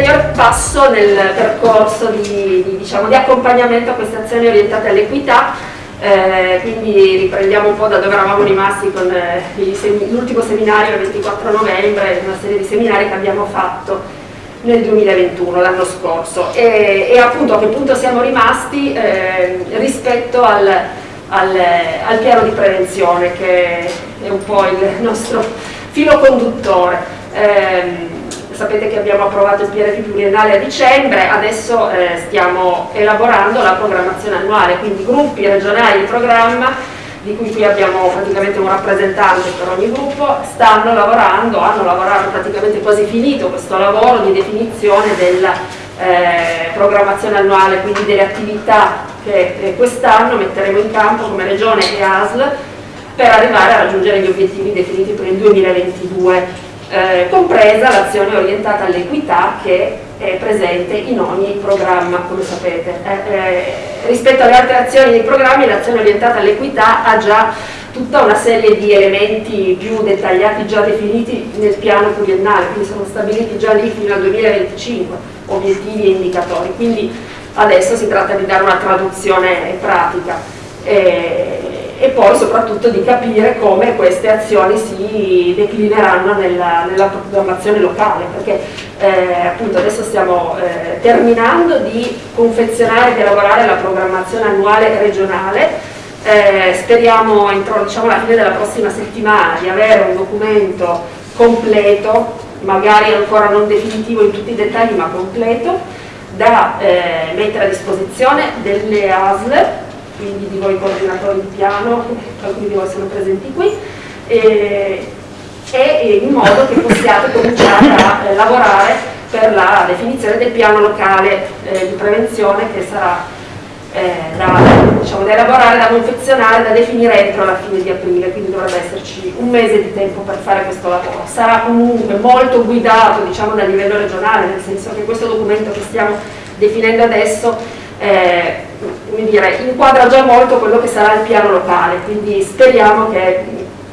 ulteriore passo nel percorso di, di, diciamo, di accompagnamento a queste azioni orientate all'equità, eh, quindi riprendiamo un po' da dove eravamo rimasti con eh, l'ultimo seminario il 24 novembre, una serie di seminari che abbiamo fatto nel 2021, l'anno scorso, e, e, appunto a che punto siamo rimasti eh, rispetto al, al, al piano di prevenzione che è un po' il nostro filo conduttore. Eh, sapete che abbiamo approvato il PRP pluriennale a dicembre, adesso eh, stiamo elaborando la programmazione annuale, quindi gruppi regionali di programma di cui qui abbiamo praticamente un rappresentante per ogni gruppo, stanno lavorando, hanno lavorato praticamente quasi finito questo lavoro di definizione della eh, programmazione annuale, quindi delle attività che eh, quest'anno metteremo in campo come Regione e ASL per arrivare a raggiungere gli obiettivi definiti per il 2022 eh, compresa l'azione orientata all'equità che è presente in ogni programma, come sapete. Eh, eh, rispetto alle altre azioni dei programmi, l'azione orientata all'equità ha già tutta una serie di elementi più dettagliati, già definiti nel piano pluriennale, quindi sono stabiliti già lì fino al 2025, obiettivi e indicatori, quindi adesso si tratta di dare una traduzione pratica. Eh, e poi soprattutto di capire come queste azioni si declineranno nella, nella programmazione locale, perché eh, appunto adesso stiamo eh, terminando di confezionare, di elaborare la programmazione annuale regionale, eh, speriamo entro diciamo, la fine della prossima settimana di avere un documento completo, magari ancora non definitivo in tutti i dettagli ma completo, da eh, mettere a disposizione delle ASL quindi di voi coordinatori di piano, alcuni di voi sono presenti qui, e, e in modo che possiate cominciare a eh, lavorare per la definizione del piano locale eh, di prevenzione che sarà eh, da, diciamo, da, elaborare, da confezionare, da definire entro la fine di aprile, quindi dovrebbe esserci un mese di tempo per fare questo lavoro. Sarà comunque molto guidato diciamo, dal livello regionale, nel senso che questo documento che stiamo definendo adesso eh, dire, inquadra già molto quello che sarà il piano locale, quindi speriamo che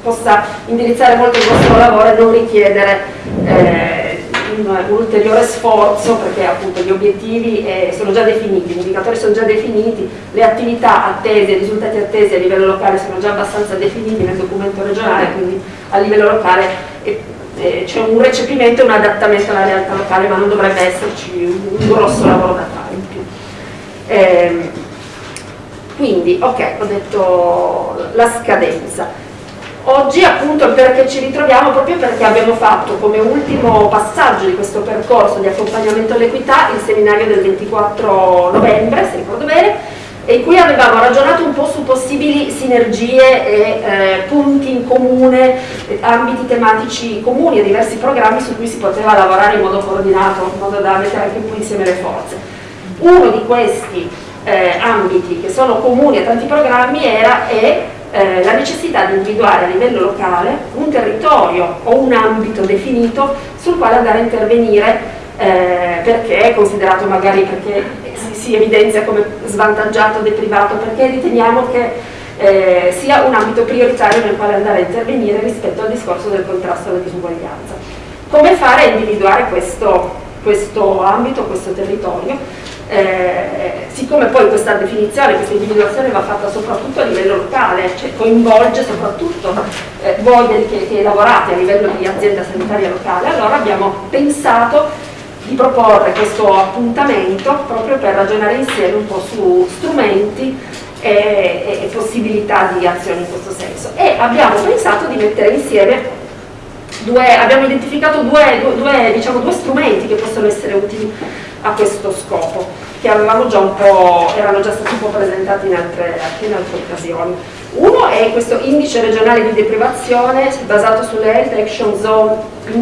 possa indirizzare molto il vostro lavoro e non richiedere eh, un, un, ulteriore sforzo perché appunto gli obiettivi eh, sono già definiti, gli indicatori sono già definiti, le attività attese, i risultati attesi a livello locale sono già abbastanza definiti nel documento regionale, quindi a livello locale eh, eh c'è un recepimento e un adattamento alla realtà locale, ma non dovrebbe esserci un, un grosso lavoro da fare in più. Quindi, ok, ho detto la scadenza. Oggi appunto perché ci ritroviamo proprio perché abbiamo fatto come ultimo passaggio di questo percorso di accompagnamento all'equità il seminario del 24 novembre, se ricordo bene, in cui avevamo ragionato un po' su possibili sinergie e eh, punti in comune, ambiti tematici comuni e diversi programmi su cui si poteva lavorare in modo coordinato, in modo da mettere anche po' insieme le forze. Uno di questi eh, ambiti che sono comuni a tanti programmi era e, eh, la necessità di individuare a livello locale un territorio o un ambito definito sul quale andare a intervenire eh, perché è considerato magari perché si, si, evidenzia come svantaggiato, deprivato, perché riteniamo che eh, sia un ambito prioritario nel quale andare a intervenire rispetto al discorso del contrasto alla disuguaglianza. Come fare a individuare questo, questo ambito, questo territorio? Eh, siccome poi questa definizione, questa individuazione va fatta soprattutto a livello locale, cioè coinvolge soprattutto eh, voi che, che, lavorate a livello di azienda sanitaria locale, allora abbiamo pensato di proporre questo appuntamento proprio per ragionare insieme un po' su strumenti e, e, e possibilità di azione in questo senso. E abbiamo pensato di mettere insieme Due, abbiamo identificato due, due, diciamo, due, strumenti che possono essere utili a questo scopo, che già erano già stati un po' presentati in altre, in altre occasioni. Uno è questo indice regionale di deprivazione basato sulle Health Action Zone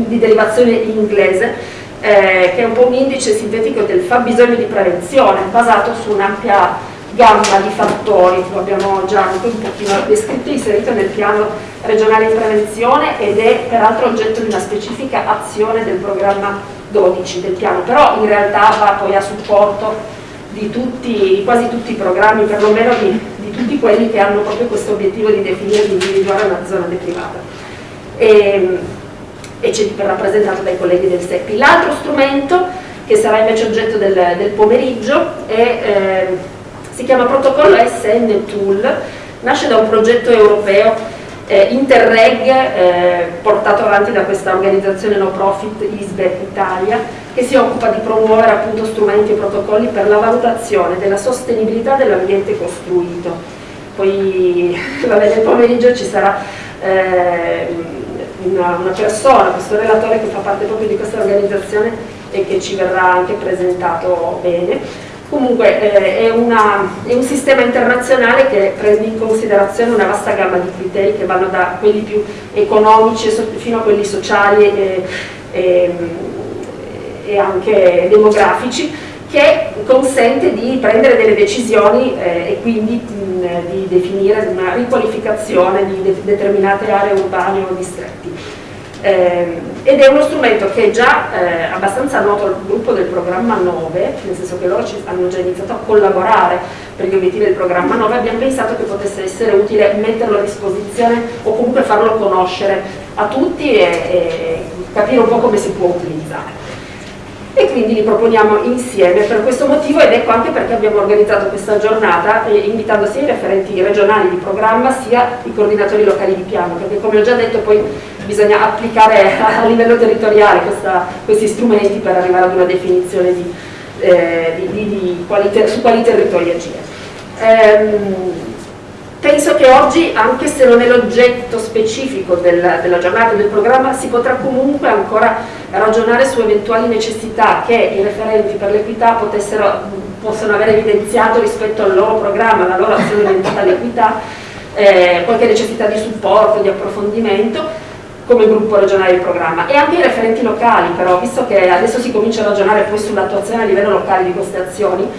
di derivazione inglese, eh, che è un po' un indice sintetico del fabbisogno di prevenzione, basato su un'ampia gamma di fattori, lo abbiamo già anche un pochino descritto, inserito nel piano regionale di prevenzione ed è peraltro oggetto di una specifica azione del programma 12 del piano, però in realtà va poi a supporto di, tutti, quasi tutti i programmi, perlomeno di, di tutti quelli che hanno proprio questo obiettivo di definire e di individuare una zona deprivata. E, e c'è rappresentato dai colleghi del SEPI. L'altro strumento che sarà invece oggetto del, del pomeriggio, e, eh, si chiama Protocollo SN Tool, nasce da un progetto europeo eh, Interreg eh, portato avanti da questa organizzazione no profit ISBE Italia che si occupa di promuovere appunto strumenti e protocolli per la valutazione della sostenibilità dell'ambiente costruito. Poi vabbè, nel pomeriggio ci sarà eh, una, una, persona, questo relatore che fa parte proprio di questa organizzazione e che ci verrà anche presentato bene. Comunque eh, è, una, è, un sistema internazionale che prende in considerazione una vasta gamma di criteri che vanno da quelli più economici fino a quelli sociali e, e, e anche demografici che consente di prendere delle decisioni eh, e quindi mh, di definire una riqualificazione di de determinate aree urbane o distretti. Eh, ed è uno strumento che è già eh, abbastanza noto al gruppo del programma 9, nel senso che loro hanno già iniziato a collaborare per gli obiettivi del programma 9, abbiamo pensato che potesse essere utile metterlo a disposizione o comunque farlo conoscere a tutti e, e capire un po' come si può utilizzare e quindi li proponiamo insieme per questo motivo ed ecco anche perché abbiamo organizzato questa giornata eh, invitando sia i referenti regionali di programma sia i coordinatori locali di piano perché come ho già detto poi bisogna applicare a livello territoriale questa, questi strumenti per arrivare ad una definizione di, eh, di, di, quali su quali territori agire. Ehm, Penso che oggi, anche se non è l'oggetto specifico della, della giornata del programma, si potrà comunque ancora ragionare su eventuali necessità che i referenti per l'equità possono aver evidenziato rispetto al loro programma, alla loro azione orientata all'equità, eh, qualche necessità di supporto, di approfondimento come gruppo regionale del programma. E anche i referenti locali però, visto che adesso si comincia a ragionare poi sull'attuazione a livello locale di queste azioni,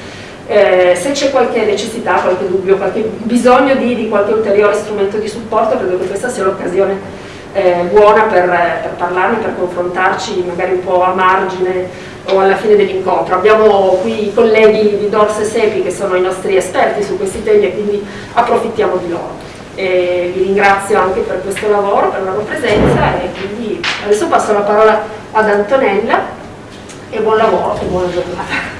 eh, se c'è qualche necessità, qualche dubbio, qualche bisogno di, di qualche ulteriore strumento di supporto, credo che questa sia l'occasione eh, buona per, per, parlarne, per confrontarci magari un po' a margine o alla fine dell'incontro. Abbiamo qui i colleghi di Dorse e Sepi che sono i nostri esperti su questi temi e quindi approfittiamo di loro. E vi ringrazio anche per questo lavoro, per la loro presenza e quindi adesso passo la parola ad Antonella e buon lavoro e buona giornata.